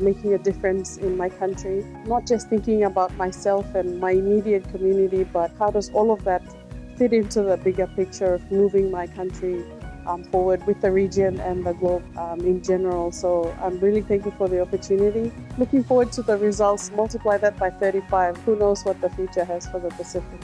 making a difference in my country, not just thinking about myself and my immediate community, but how does all of that fit into the bigger picture of moving my country um, forward with the region and the globe um, in general. So I'm really thankful for the opportunity. Looking forward to the results, multiply that by 35. Who knows what the future has for the Pacific.